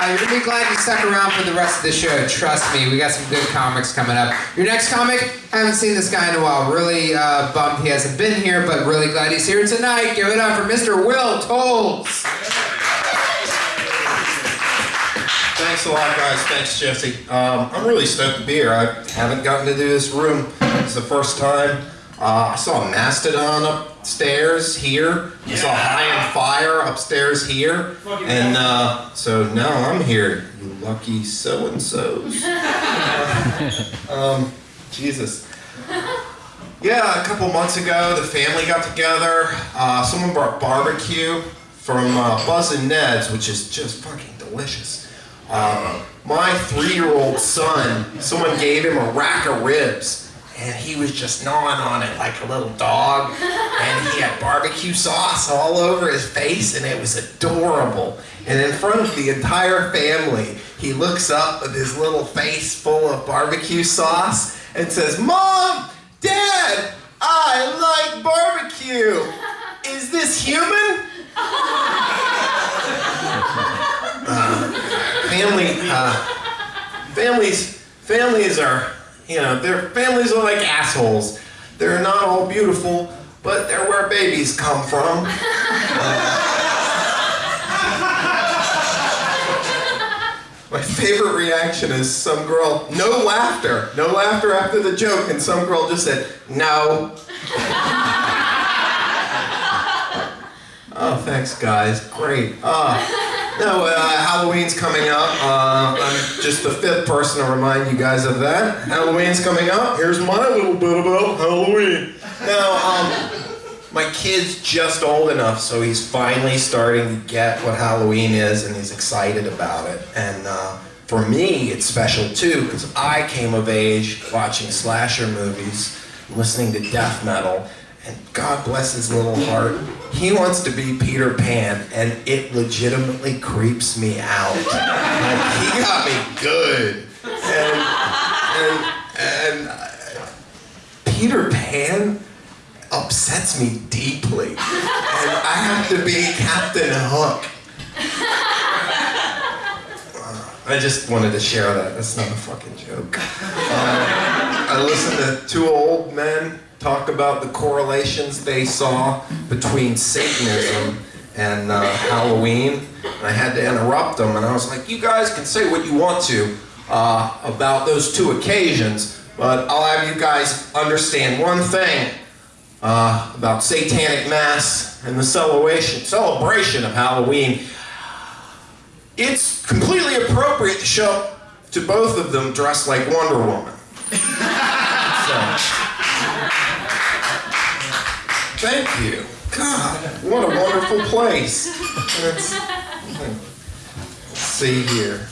Uh, you're gonna be glad you stuck around for the rest of the show. Trust me, we got some good comics coming up. Your next comic, haven't seen this guy in a while. Really uh, bummed he hasn't been here, but really glad he's here tonight. Give it up for Mr. Will Tolles. Thanks a lot, guys. Thanks, Jesse. Um, I'm really stoked to be here. I haven't gotten to do this room. It's the first time. Uh, I saw a Mastodon upstairs here. I saw High on Fire upstairs here. And uh, so now I'm here, you lucky so-and-sos. um, Jesus. Yeah, a couple months ago, the family got together. Uh, someone brought barbecue from uh, Buzz and Ned's, which is just fucking delicious. Uh, my three-year-old son, someone gave him a rack of ribs, and he was just gnawing on it like a little dog. And he had barbecue sauce all over his face, and it was adorable. And in front of the entire family, he looks up with his little face full of barbecue sauce and says, Mom, Dad, I like barbecue. Is this human? Uh, family, uh, families, families are, you know, their families are like assholes. They're not all beautiful, but they're where babies come from. My favorite reaction is some girl, no laughter, no laughter after the joke, and some girl just said, no. oh, thanks guys, great. Uh, no, uh, Halloween's coming up. Uh, I'm just the fifth person to remind you guys of that. Halloween's coming up. Here's my little bit about Halloween. Now, um, my kid's just old enough, so he's finally starting to get what Halloween is, and he's excited about it. And uh, for me, it's special too, because I came of age watching slasher movies, listening to death metal, and God bless his little heart, he wants to be Peter Pan, and it legitimately creeps me out. Like, he got me good. And, and, and uh, Peter Pan upsets me deeply. And I have to be Captain Hook. Uh, I just wanted to share that. That's not a fucking joke. Uh, I listen to two old men talk about the correlations they saw between Satanism and uh, Halloween. And I had to interrupt them, and I was like, you guys can say what you want to uh, about those two occasions, but I'll have you guys understand one thing uh, about satanic mass and the celebration, celebration of Halloween. It's completely appropriate to show to both of them dressed like Wonder Woman. Thank you. God, what a wonderful place. Let's, see here.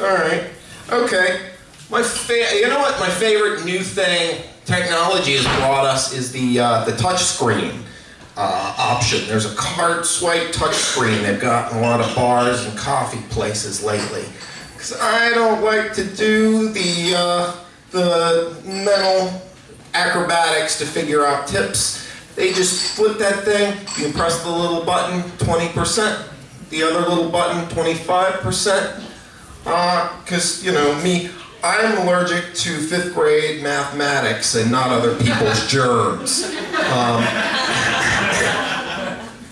All right. Okay. My fa- you know what? My favorite new thing technology has brought us is the uh, the touch screen uh, option. There's a card swipe touch screen they've got in a lot of bars and coffee places lately. Because I don't like to do the uh, the mental acrobatics to figure out tips. They just flip that thing. You press the little button, 20%. The other little button, 25%. Because, you know, me, I'm allergic to fifth grade mathematics and not other people's germs. Um,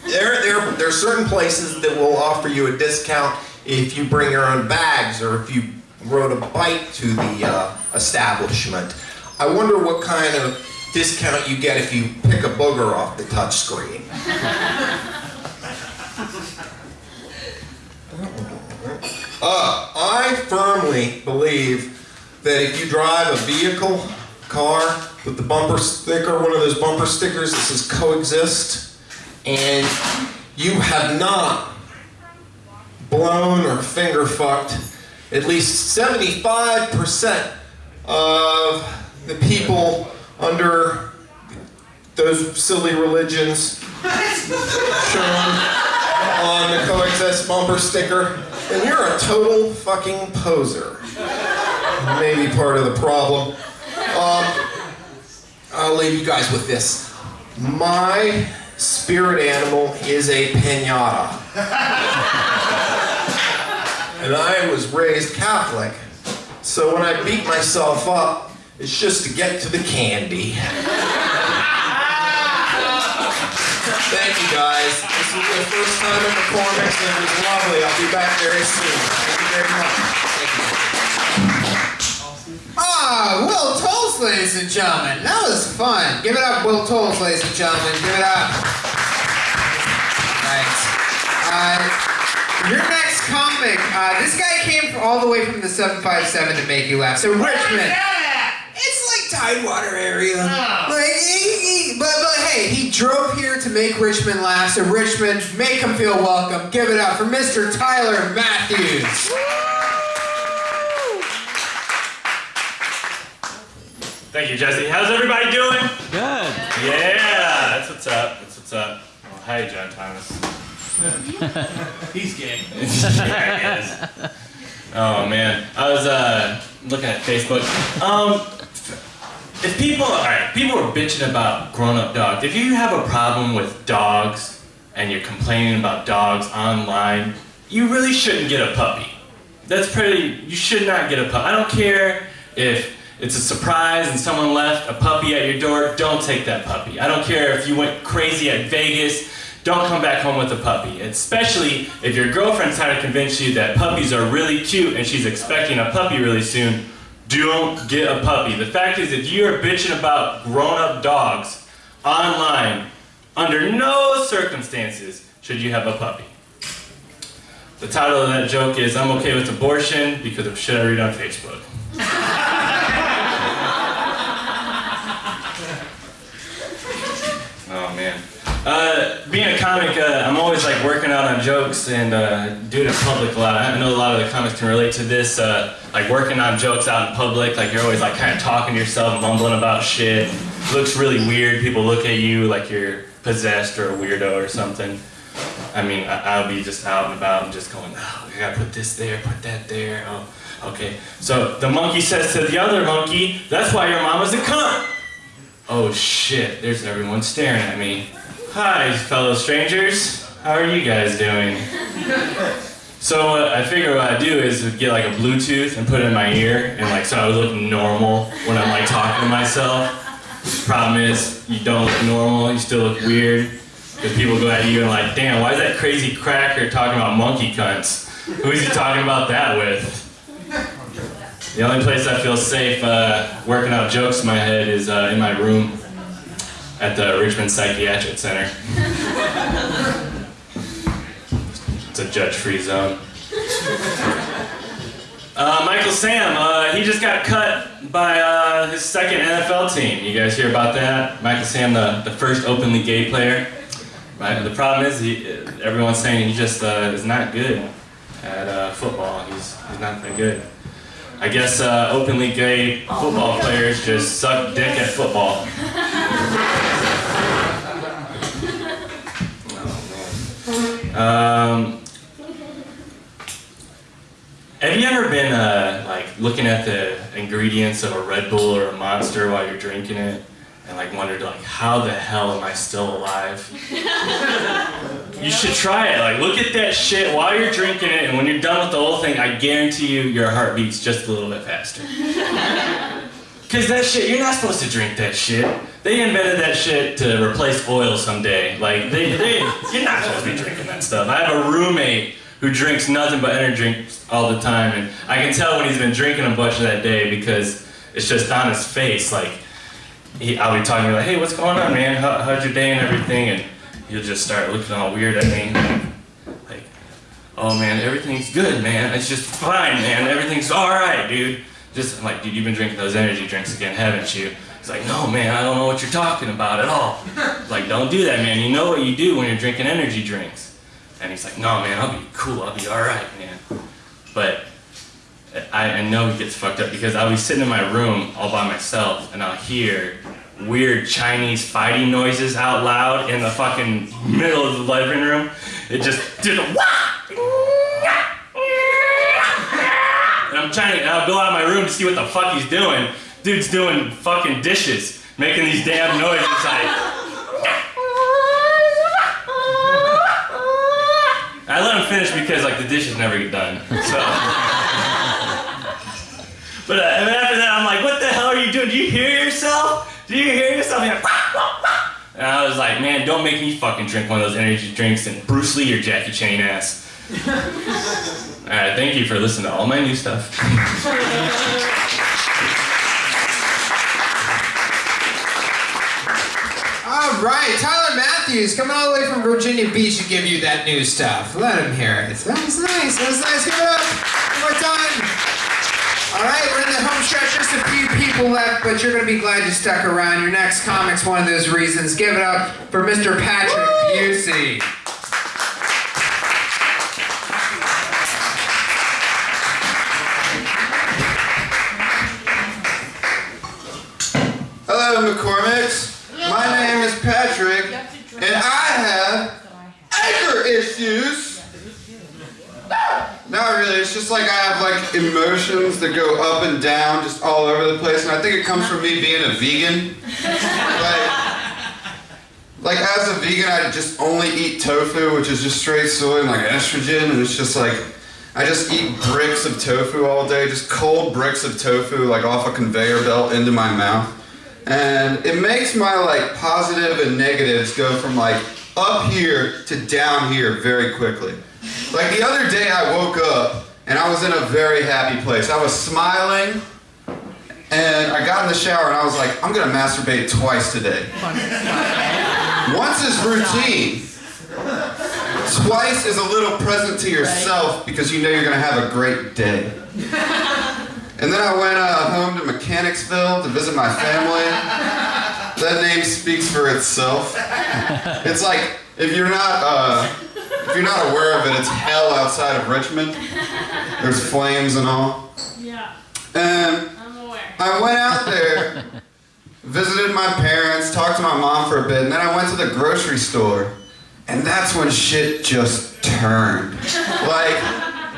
there, there, there are certain places that will offer you a discount if you bring your own bags or if you rode a bike to the uh, establishment. I wonder what kind of discount you get if you pick a booger off the touch screen. Uh, I firmly believe that if you drive a vehicle, car, with the bumper sticker, one of those bumper stickers that says coexist, and you have not blown or finger fucked at least 75% of the people under those silly religions shown on the coexist bumper sticker, then you're a total fucking poser. Maybe part of the problem. Um, I'll leave you guys with this. My spirit animal is a pinata. and I was raised Catholic, so when I beat myself up, it's just to get to the candy. Thank you guys. This is my first time at McCormick's and it was lovely. I'll be back very soon. Thank you very much. Ah, Will Tolles, ladies and gentlemen. That was fun. Give it up, Will Tolles, ladies and gentlemen. Give it up. Right. Uh, your next comic, uh, this guy came all the way from the 757 to make you laugh. So, Richmond. It's like Tidewater area. Like, he, he, but, but hey, he drove here to make Richmond laugh. So, Richmond, make him feel welcome. Give it up for Mr. Tyler Matthews. Thank you, Jesse. How's everybody doing? Good. Yeah, that's what's up. That's what's up. Well, hey, John Thomas. He's gay. yeah, he is. Oh man, I was uh, looking at Facebook. Um, if people, all right, people are bitching about grown-up dogs. If you have a problem with dogs and you're complaining about dogs online, you really shouldn't get a puppy. That's pretty. You should not get a puppy. I don't care if it's a surprise and someone left a puppy at your door. Don't take that puppy. I don't care if you went crazy at Vegas. Don't come back home with a puppy. Especially if your girlfriend's trying to convince you that puppies are really cute and she's expecting a puppy really soon. Don't get a puppy. The fact is, if you're bitching about grown-up dogs online, under no circumstances should you have a puppy. The title of that joke is I'm okay with abortion because of shit I read on Facebook. oh man. Uh, being a comic, uh, I'm always like working out on jokes and uh, doing it in public a lot. I know a lot of the comics can relate to this. Uh, like working on jokes out in public, like you're always like kind of talking to yourself, mumbling about shit. looks really weird. People look at you like you're possessed or a weirdo or something. I mean, I- I'll be just out and about and just going, oh, I gotta put this there, put that there. Oh, okay. So the monkey says to the other monkey, that's why your mama's a cunt. Oh shit, there's everyone staring at me. Hi, fellow strangers. How are you guys doing? So what I figure what I do is get like a Bluetooth and put it in my ear, and like so I would look normal when I'm like talking to myself. Problem is, you don't look normal. You still look weird because people go at you and like, damn, why is that crazy cracker talking about monkey cunts? Who's he talking about that with? The only place I feel safe uh, working out jokes in my head is uh, in my room at the Richmond Psychiatric Center. It's a judge-free zone. Uh, Michael Sam, uh, he just got cut by uh, his second NFL team. You guys hear about that? Michael Sam, the, the first openly gay player. Right? The problem is, he, everyone's saying he just uh, is not good at uh, football. He's, he's not that good. I guess uh, openly gay football players just suck dick at football. Um, have you ever been uh, like looking at the ingredients of a Red Bull or a Monster while you're drinking it, and like wondered like how the hell am I still alive? you should try it. Like look at that shit while you're drinking it, and when you're done with the whole thing, I guarantee you your heart beats just a little bit faster. Cause that shit, you're not supposed to drink that shit. They invented that shit to replace oil someday. Like they, they, you're not supposed to be drinking that stuff. I have a roommate who drinks nothing but energy drinks all the time, and I can tell when he's been drinking a bunch of that day because it's just on his face. Like he, I'll be talking to him like, "Hey, what's going on, man? How, how's your day and everything?" And he'll just start looking all weird at me, like, "Oh man, everything's good, man. It's just fine, man. Everything's all right, dude." Just I'm like, dude, you've been drinking those energy drinks again, haven't you? He's like, no, man, I don't know what you're talking about at all. like, don't do that, man. You know what you do when you're drinking energy drinks. And he's like, no, man, I'll be cool. I'll be all right, man. But I, I know he gets fucked up because I'll be sitting in my room all by myself and I'll hear weird Chinese fighting noises out loud in the fucking middle of the living room. It just did a and I'm trying to, I'll go out of my room to see what the fuck he's doing. Dude's doing fucking dishes, making these damn noises. I let him finish because like the dishes never get done. So. but uh, and after that, I'm like, what the hell are you doing? Do you hear yourself? Do you hear yourself? And, like, wah, wah, wah. and I was like, man, don't make me fucking drink one of those energy drinks and Bruce Lee your Jackie Chan ass. All right, thank you for listening to all my new stuff. All right, Tyler Matthews coming all the way from Virginia Beach to give you that new stuff. Let him hear it. That was nice. That was nice. Give it up. One more time. All right, we're in the home stretch. Just a few people left, but you're going to be glad you stuck around. Your next comic's one of those reasons. Give it up for Mr. Patrick Busey. McCormicks. My name is Patrick, and I have anger issues. Not really. It's just like I have like emotions that go up and down, just all over the place, and I think it comes from me being a vegan. Like, like as a vegan, I just only eat tofu, which is just straight soy and like estrogen, and it's just like I just eat bricks of tofu all day, just cold bricks of tofu, like off a conveyor belt into my mouth. And it makes my like positive and negatives go from like up here to down here very quickly. Like the other day I woke up and I was in a very happy place. I was smiling and I got in the shower and I was like, I'm gonna masturbate twice today. Once is routine. Twice is a little present to yourself because you know you're gonna have a great day. And then I went uh, home to Mechanicsville to visit my family. That name speaks for itself. It's like if you're not uh, if you're not aware of it, it's hell outside of Richmond. There's flames and all. Yeah, And I'm aware. I went out there, visited my parents, talked to my mom for a bit, and then I went to the grocery store. And that's when shit just turned. Like,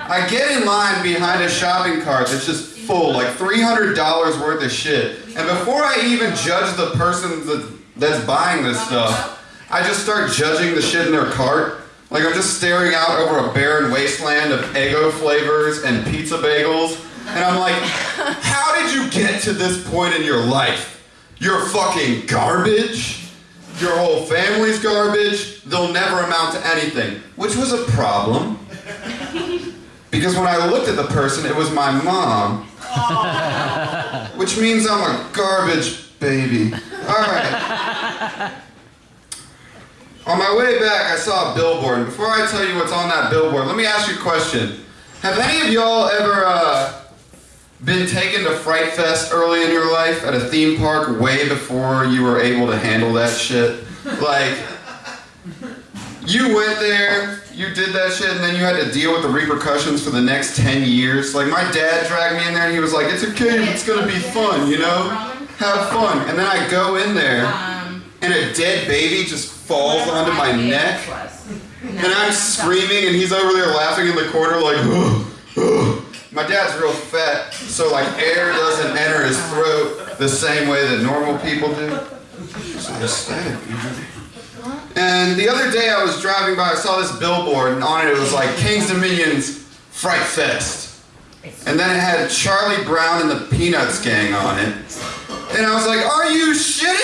I get in line behind a shopping cart that's just full, like $300 worth of shit. And before I even judge the person that, that's buying this stuff, I just start judging the shit in their cart. Like, I'm just staring out over a barren wasteland of Eggo flavors and pizza bagels. And I'm like, how did you get to this point in your life? You're fucking garbage. Your whole family's garbage. They'll never amount to anything. Which was a problem. Because when I looked at the person, it was my mom. Which means I'm a garbage baby. Alright. On my way back, I saw a billboard. Before I tell you what's on that billboard, let me ask you a question. Have any of y'all ever uh, been taken to Fright Fest early in your life at a theme park way before you were able to handle that shit? Like, you went there, you did that shit, and then you had to deal with the repercussions for the next 10 years. Like, my dad dragged me in there and he was like, it's okay, it's gonna be fun, you know? Have fun. And then I go in there, and a dead baby just falls onto my neck. And I'm screaming, and he's over there laughing in the corner, like, "Ugh, ugh." my dad's real fat, so like air doesn't enter his throat the same way that normal people do. Anesthetic, man. And the other day I was driving by, I saw this billboard, and on it it was like King's Dominion's Fright Fest. And then it had Charlie Brown and the Peanuts Gang on it. And I was like, are you shitting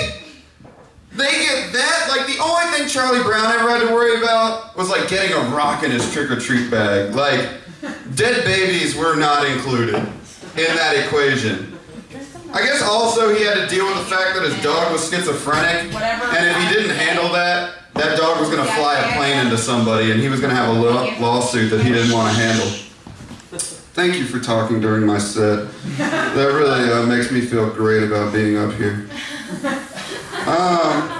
me? They get that? Like, the only thing Charlie Brown ever had to worry about was, like, getting a rock in his trick-or-treat bag. Like, dead babies were not included in that equation. I guess also he had to deal with the fact that his dog was schizophrenic, and if he didn't handle that, that dog was gonna fly a plane into somebody, and he was gonna have a law- lawsuit that he didn't want to handle. Thank you for talking during my set. That really uh, makes me feel great about being up here. Um,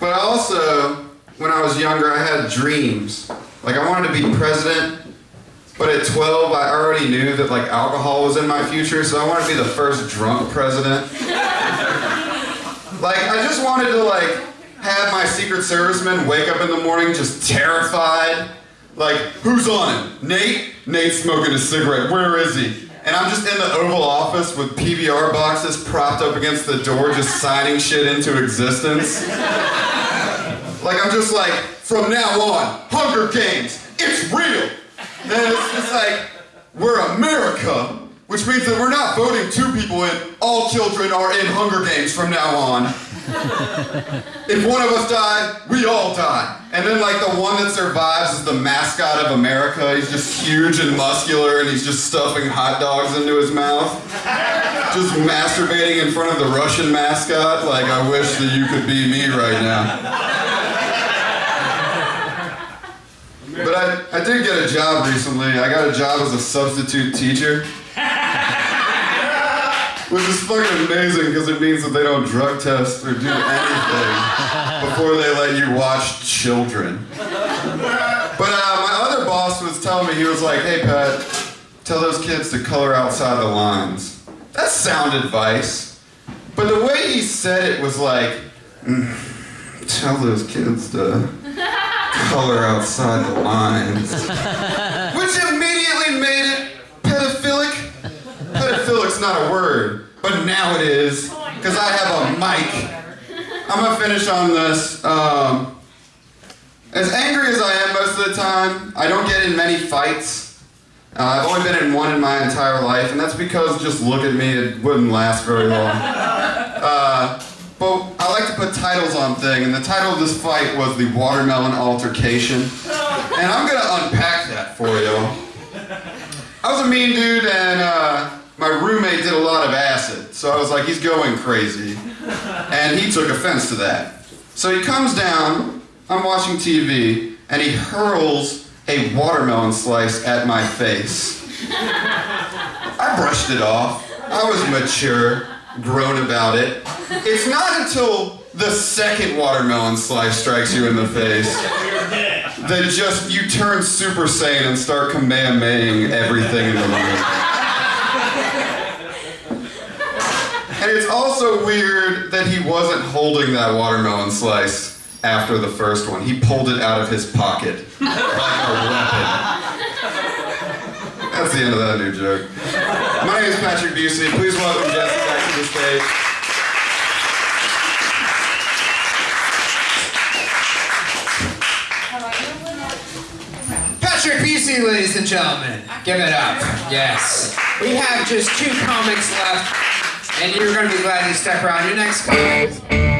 but also, when I was younger, I had dreams. Like I wanted to be president, but at 12, I already knew that like alcohol was in my future, so I wanted to be the first drunk president. like I just wanted to like have my Secret Servicemen wake up in the morning just terrified. Like, who's on it? Nate? Nate's smoking a cigarette. Where is he? And I'm just in the Oval Office with PBR boxes propped up against the door, just signing shit into existence. Like I'm just like, from now on, Hunger Games, it's real. And it's just like, we're America, which means that we're not voting two people in. All children are in Hunger Games from now on. if one of us die, we all die. And then like the one that survives is the mascot of America. He's just huge and muscular and he's just stuffing hot dogs into his mouth. Just masturbating in front of the Russian mascot. Like I wish that you could be me right now. But I, I did get a job recently. I got a job as a substitute teacher. Which is fucking amazing because it means that they don't drug test or do anything before they let you watch children. But uh, my other boss was telling me, he was like, hey Pat, tell those kids to color outside the lines. That's sound advice. But the way he said it was like, "Mm, tell those kids to color outside the lines. Which immediately made it pedophilic. Pedophilic's not a word, but now it is, because I have a mic. I'm gonna finish on this. Um, as angry as I am most of the time, I don't get in many fights. Uh, I've only been in one in my entire life, and that's because just look at me, it wouldn't last very long. Uh, but I like to put titles on thing, and the title of this fight was the Watermelon Altercation. And I'm gonna unpack that for you. I was a mean dude, and uh, my roommate did a lot of acid, so I was like, he's going crazy. And he took offense to that. So he comes down, I'm watching TV, and he hurls a watermelon slice at my face. I brushed it off. I was mature, grown about it. It's not until the second watermelon slice strikes you in the face then just you turn Super Saiyan and start Kamehamehing everything in the room. And it's also weird that he wasn't holding that watermelon slice after the first one. He pulled it out of his pocket like a weapon. That's the end of that new joke. My name is Patrick Busey. Please welcome Jesse back to the stage. Patrick Busey, ladies and gentlemen. Give it up. Yes. We have just two comics left, and you're going to be glad you stuck around. Your next comic